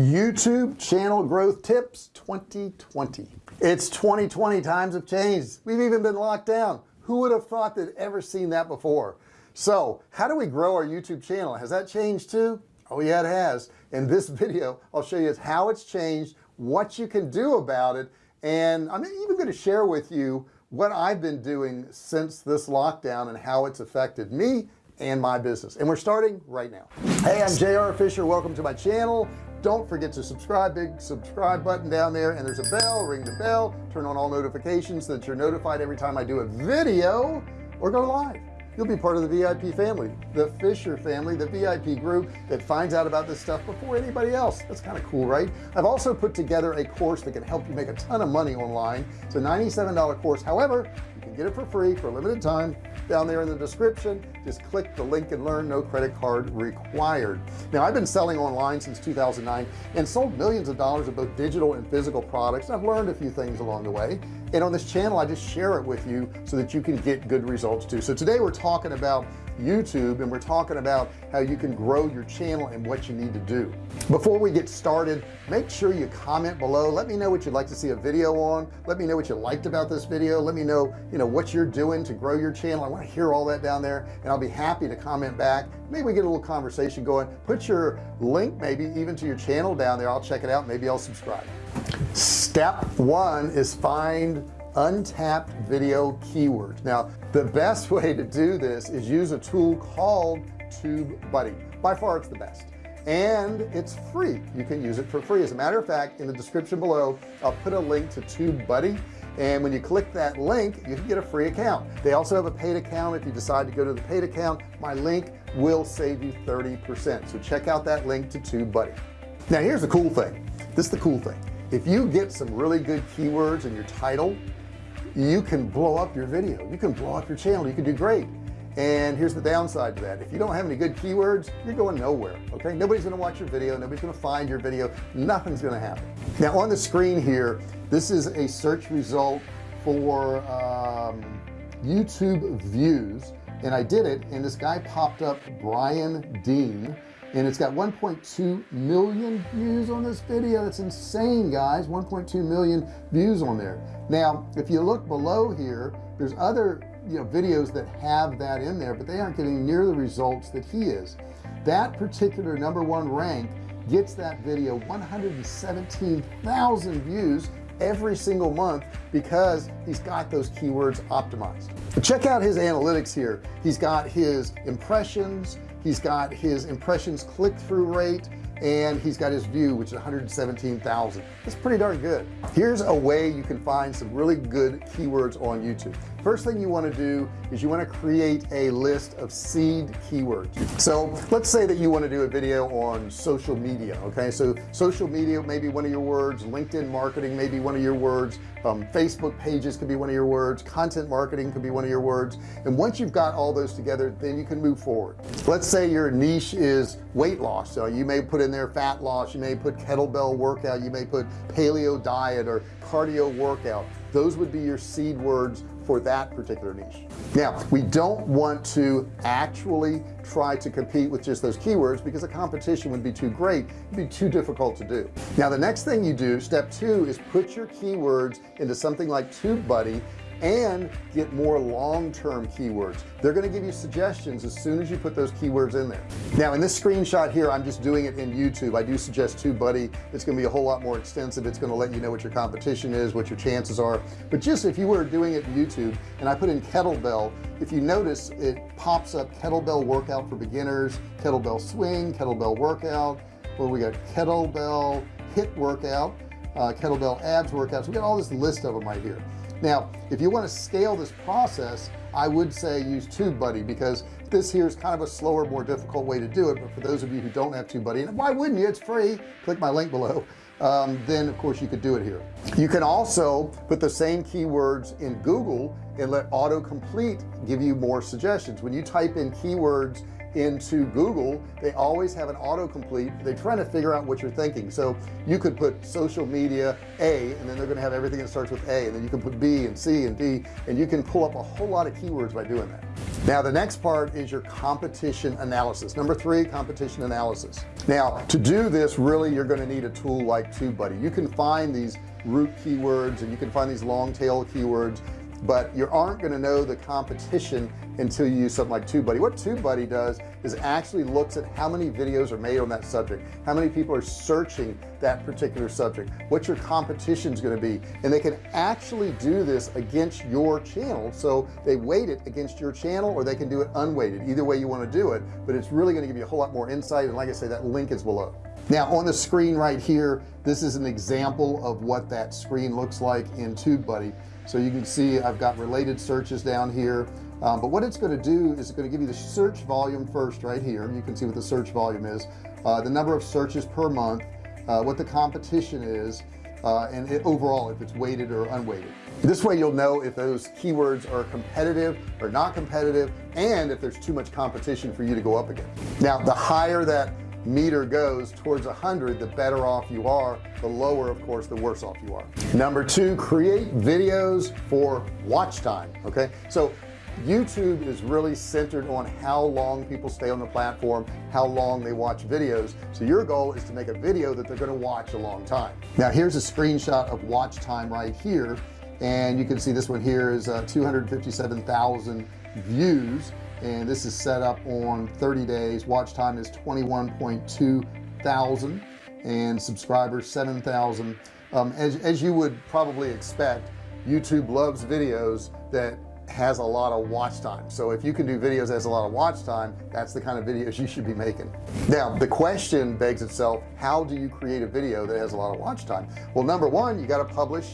YouTube channel growth tips 2020 it's 2020 times have changed. We've even been locked down. Who would have thought that ever seen that before? So how do we grow our YouTube channel? Has that changed too? Oh yeah it has. In this video I'll show you how it's changed what you can do about it and I'm even going to share with you what I've been doing since this lockdown and how it's affected me and my business. And we're starting right now. Hey I'm JR Fisher. Welcome to my channel don't forget to subscribe big subscribe button down there and there's a bell ring the bell turn on all notifications so that you're notified every time I do a video or go live you'll be part of the VIP family the Fisher family the VIP group that finds out about this stuff before anybody else. That's kind of cool right? I've also put together a course that can help you make a ton of money online. It's a $97 course. However you can get it for free for a limited time down there in the description. Just click the link and learn. No credit card required. Now I've been selling online since 2009 and sold millions of dollars of both digital and physical products. I've learned a few things along the way and on this channel I just share it with you so that you can get good results too. So today we're talking about YouTube and we're talking about how you can grow your channel and what you need to do. Before we get started make sure you comment below. Let me know what you'd like to see a video on. Let me know what you liked about this video. Let me know you know what you're doing to grow your channel. I want to hear all that down there and I'll be happy to comment back. Maybe we get a little conversation going. Put your link maybe even to your channel down there. I'll check it out. Maybe I'll subscribe. Step one is find untapped video keywords now the best way to do this is use a tool called TubeBuddy. By far it's the best. And it's free. You can use it for free. As a matter of fact in the description below I'll put a link to TubeBuddy. And when you click that link you can get a free account. They also have a paid account. If you decide to go to the paid account my link will save you 30% so check out that link to TubeBuddy. Now here's the cool thing. This is the cool thing. If you get some really good keywords in your title you can blow up your video. You can blow up your channel. You can do great. And here's the downside to that. If you don't have any good keywords you're going nowhere okay? Nobody's gonna watch your video. Nobody's gonna find your video. Nothing's gonna happen. Now on the screen here this is a search result for um, YouTube views. And I did it and this guy popped up Brian Dean and it's got 1.2 million views on this video. That's insane guys. 1.2 million views on there. Now if you look below here there's other you know videos that have that in there but they aren't getting near the results that he is. That particular number one rank gets that video 117,000 views every single month because he's got those keywords optimized. Check out his analytics here. He's got his impressions he's got his impressions click-through rate and he's got his view which is 117,000 it's pretty darn good. Here's a way you can find some really good keywords on YouTube. First thing you want to do is you want to create a list of seed keywords. So let's say that you want to do a video on social media okay? So social media may be one of your words LinkedIn marketing may be one of your words um, Facebook pages could be one of your words content marketing could be one of your words. And once you've got all those together then you can move forward. Let's say your niche is weight loss. So you may put in there fat loss. You may put kettlebell workout you may put paleo diet or cardio workout. Those would be your seed words for that particular niche. Now we don't want to actually try to compete with just those keywords because the competition would be too great it'd be too difficult to do. Now the next thing you do step two is put your keywords into something like TubeBuddy and get more long-term keywords. They're going to give you suggestions as soon as you put those keywords in there. Now in this screenshot here I'm just doing it in YouTube. I do suggest TubeBuddy it's going to be a whole lot more extensive. It's going to let you know what your competition is what your chances are. But just if you were doing it in YouTube and I put in kettlebell if you notice it pops up kettlebell workout for beginners kettlebell swing kettlebell workout. Where we got? Kettlebell HIIT workout uh, kettlebell abs workouts we got all this list of them right here now if you want to scale this process I would say use TubeBuddy because this here is kind of a slower more difficult way to do it but for those of you who don't have TubeBuddy and why wouldn't you? It's free. Click my link below. Um, then of course you could do it here. You can also put the same keywords in Google and let autocomplete give you more suggestions. When you type in keywords into Google they always have an autocomplete. They're trying to figure out what you're thinking. So you could put social media a and then they're gonna have everything that starts with a and then you can put B and C and D and you can pull up a whole lot of keywords by doing that. Now the next part is your competition analysis. Number three competition analysis. Now to do this really you're going to need a tool like TubeBuddy. You can find these root keywords and you can find these long tail keywords but you aren't going to know the competition until you use something like TubeBuddy. What TubeBuddy does is actually looks at how many videos are made on that subject how many people are searching that particular subject what your competition is going to be and they can actually do this against your channel. So they weight it against your channel or they can do it unweighted. Either way you want to do it but it's really going to give you a whole lot more insight and like I say that link is below. Now on the screen right here this is an example of what that screen looks like in TubeBuddy so you can see I've got related searches down here. Um, but what it's going to do is it's going to give you the search volume first right here. You can see what the search volume is. Uh, the number of searches per month uh, what the competition is uh, and it, overall if it's weighted or unweighted. This way you'll know if those keywords are competitive or not competitive and if there's too much competition for you to go up against now the higher that meter goes towards a hundred the better off you are. The lower of course the worse off you are. Number two create videos for watch time okay? So YouTube is really centered on how long people stay on the platform how long they watch videos. So your goal is to make a video that they're going to watch a long time. Now here's a screenshot of watch time right here and you can see this one here is uh, 257,000 views. And this is set up on 30 days. Watch time is 21.2 thousand. And subscribers 7,000 um, as, as you would probably expect YouTube loves videos that has a lot of watch time. So if you can do videos that has a lot of watch time that's the kind of videos you should be making. Now the question begs itself how do you create a video that has a lot of watch time? Well number one you got to publish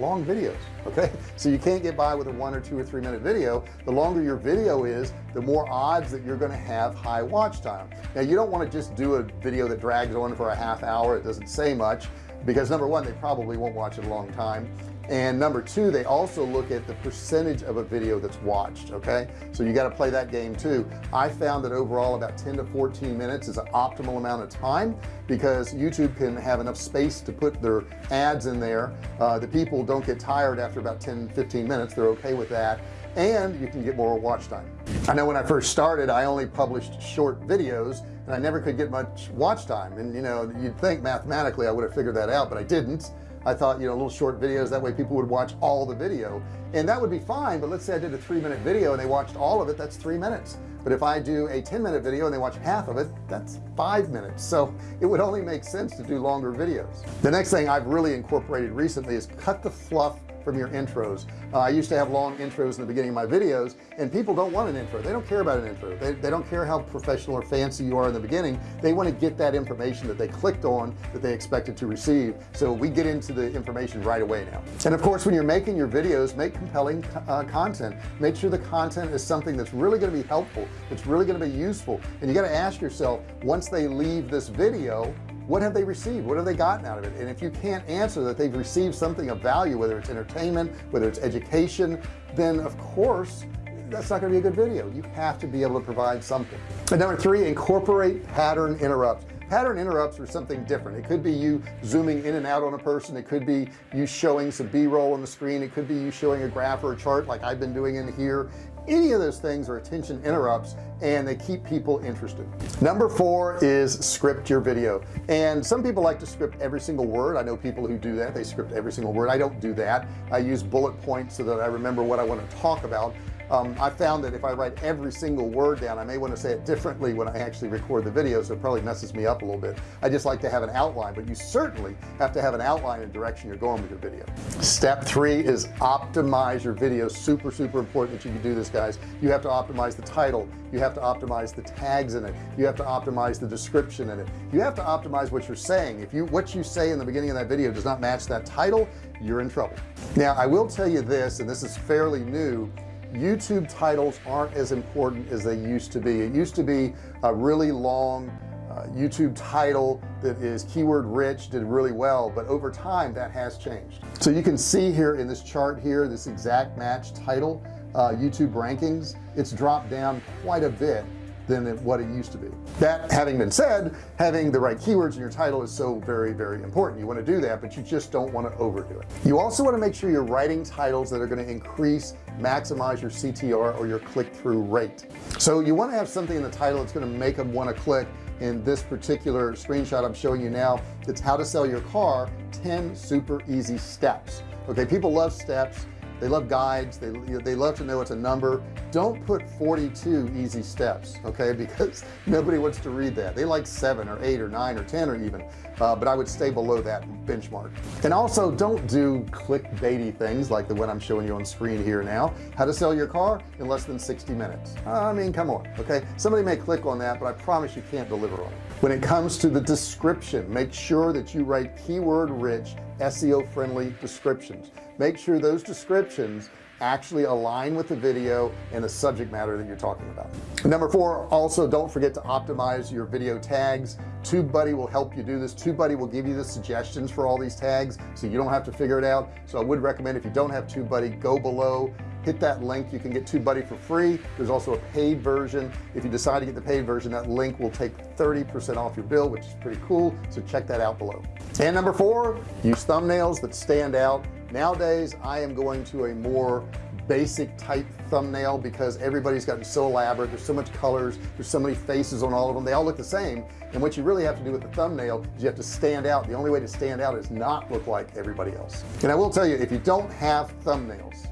long videos okay? So you can't get by with a one or two or three minute video. The longer your video is the more odds that you're going to have high watch time. Now you don't want to just do a video that drags on for a half hour it doesn't say much because number one they probably won't watch it a long time and number two they also look at the percentage of a video that's watched okay? So you got to play that game too. I found that overall about 10 to 14 minutes is an optimal amount of time because YouTube can have enough space to put their ads in there. Uh, the people don't get tired after about 10 15 minutes. They're okay with that. And you can get more watch time. I know when I first started I only published short videos and I never could get much watch time. And you know you'd think mathematically I would have figured that out but I didn't I thought you know little short videos that way people would watch all the video. And that would be fine but let's say I did a three minute video and they watched all of it that's three minutes. But if I do a 10 minute video and they watch half of it that's five minutes. So it would only make sense to do longer videos. The next thing I've really incorporated recently is cut the fluff from your intros. Uh, I used to have long intros in the beginning of my videos and people don't want an intro. They don't care about an intro. They, they don't care how professional or fancy you are in the beginning. They want to get that information that they clicked on that they expected to receive. So we get into the information right away now. And of course when you're making your videos make compelling uh, content. Make sure the content is something that's really going to be helpful. It's really going to be useful. And you got to ask yourself once they leave this video what have they received? What have they gotten out of it? And if you can't answer that they've received something of value whether it's entertainment whether it's education then of course that's not going to be a good video. You have to be able to provide something. And number three incorporate pattern interrupts. Pattern interrupts are something different. It could be you zooming in and out on a person. It could be you showing some b-roll on the screen. It could be you showing a graph or a chart like I've been doing in here any of those things or attention interrupts and they keep people interested. Number four is script your video. And some people like to script every single word. I know people who do that. They script every single word. I don't do that. I use bullet points so that I remember what I want to talk about um, I found that if I write every single word down I may want to say it differently when I actually record the video so it probably messes me up a little bit. I just like to have an outline but you certainly have to have an outline and direction you're going with your video. Step three is optimize your video. Super super important that you can do this guys. You have to optimize the title. You have to optimize the tags in it. You have to optimize the description in it. You have to optimize what you're saying. If you what you say in the beginning of that video does not match that title you're in trouble. Now I will tell you this and this is fairly new YouTube titles aren't as important as they used to be. It used to be a really long uh, YouTube title that is keyword rich did really well but over time that has changed. So you can see here in this chart here this exact match title uh, YouTube rankings. It's dropped down quite a bit than what it used to be. That having been said having the right keywords in your title is so very very important. You want to do that but you just don't want to overdo it. You also want to make sure you're writing titles that are going to increase maximize your CTR or your click-through rate. So you want to have something in the title that's going to make them want to click. In this particular screenshot I'm showing you now it's how to sell your car 10 super easy steps. Okay people love steps they love guides. They, they love to know it's a number. Don't put 42 easy steps okay? Because nobody wants to read that. They like seven or eight or nine or ten or even uh, but I would stay below that benchmark. And also don't do clickbaity things like the one I'm showing you on screen here now. How to sell your car in less than 60 minutes. I mean come on okay? Somebody may click on that but I promise you can't deliver on it. When it comes to the description make sure that you write keyword rich SEO friendly descriptions make sure those descriptions actually align with the video and the subject matter that you're talking about. Number four also don't forget to optimize your video tags. TubeBuddy will help you do this. TubeBuddy will give you the suggestions for all these tags so you don't have to figure it out. So I would recommend if you don't have TubeBuddy go below hit that link. You can get TubeBuddy for free. There's also a paid version. If you decide to get the paid version that link will take 30% off your bill which is pretty cool. So check that out below. And number four use thumbnails that stand out nowadays I am going to a more basic type thumbnail because everybody's gotten so elaborate. There's so much colors. There's so many faces on all of them. They all look the same. And what you really have to do with the thumbnail is you have to stand out. The only way to stand out is not look like everybody else. And I will tell you if you don't have thumbnails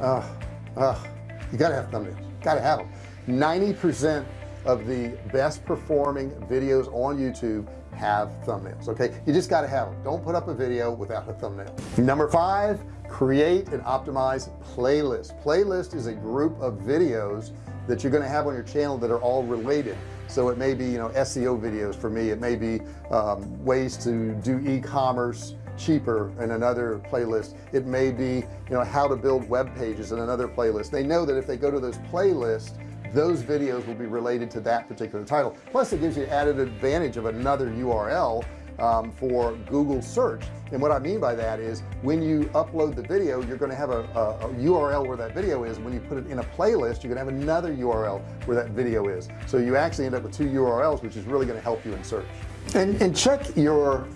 uh, uh, you gotta have thumbnails. Gotta have them 90% of the best performing videos on YouTube have thumbnails okay? You just got to have them don't put up a video without a thumbnail. Number five create and optimize playlist. Playlist is a group of videos that you're going to have on your channel that are all related. So it may be you know SEO videos for me. It may be um, ways to do e-commerce cheaper in another playlist. It may be you know how to build web pages in another playlist. They know that if they go to those playlists those videos will be related to that particular title. Plus it gives you added advantage of another URL um, for Google search. And what I mean by that is when you upload the video you're going to have a, a, a, URL where that video is. When you put it in a playlist you're gonna have another URL where that video is. So you actually end up with two URLs which is really going to help you in search. And, and check your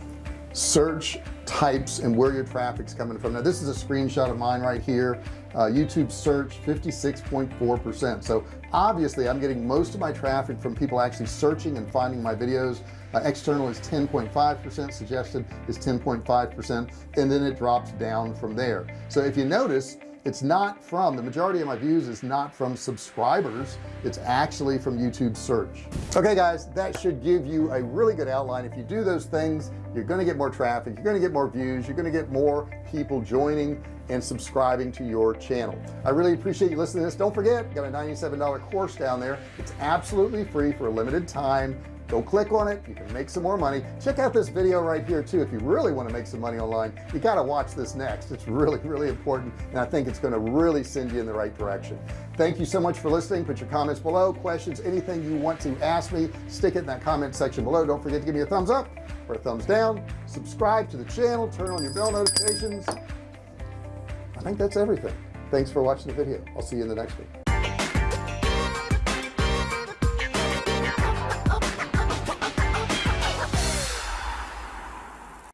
search types and where your traffic's coming from. Now this is a screenshot of mine right here uh, YouTube search 56.4 percent. So obviously I'm getting most of my traffic from people actually searching and finding my videos. Uh, external is 10.5 percent suggested is 10.5 percent and then it drops down from there. So if you notice it's not from the majority of my views is not from subscribers. It's actually from YouTube search. Okay guys that should give you a really good outline. If you do those things you're going to get more traffic you're going to get more views you're going to get more people joining and subscribing to your channel. I really appreciate you listening to this. Don't forget got a $97 course down there. It's absolutely free for a limited time. Go click on it. You can make some more money. Check out this video right here too if you really want to make some money online. You got to watch this next. It's really really important and I think it's going to really send you in the right direction. Thank you so much for listening. Put your comments below questions anything you want to ask me. Stick it in that comment section below. Don't forget to give me a thumbs up or a thumbs down. Subscribe to the channel. Turn on your bell notifications I think that's everything. Thanks for watching the video. I'll see you in the next one